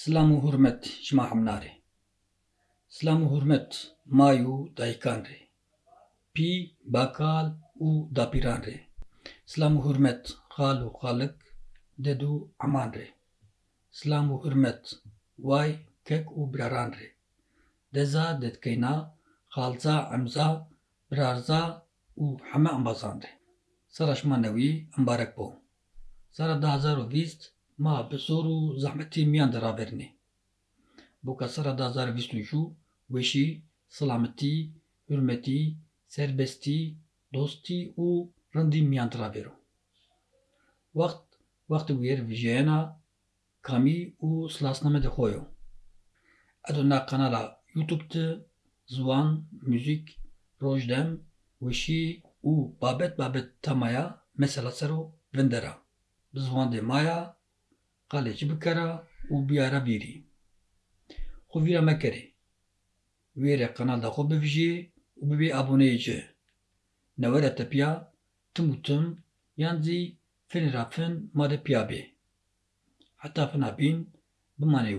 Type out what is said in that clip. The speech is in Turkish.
Silam û hurmet ji ma hemnarê. Silam û hurmet mayû dayîkan rê. Pî, bakal û dapîran rê. Silam û hurmet xal û xalik, ded û eman rê. Silam û hurmet way, kek û biraran rê. Deza, dedkeyna, xalza, emza, birarza û heme embazan rê. Sala ji ma newî embarek bo. Sala du hezar û bîst ma bi zor û zehmetî miyan de raverîne. Boka sala du hezar û bîst û çû weşî, silametî, hurmetî, serbestî, dostî û rindî miyan de ravero. Wext, wextê wêr vijeyena kamî û de xwe yo. Kanala YouTube de ziwan, mûzik, rojdem, weşî û babet babet temaya mesela ser û vin de maya, qalê çi bikare û biyare bîrî. Xwe vîra mekerê. Wêrê kanal de xwe bivijîyê û bibe aboneyê ci. Newere tepiya tim û tim yan zî finê ra fin ma de piya bê. Heta fina bîn bimanê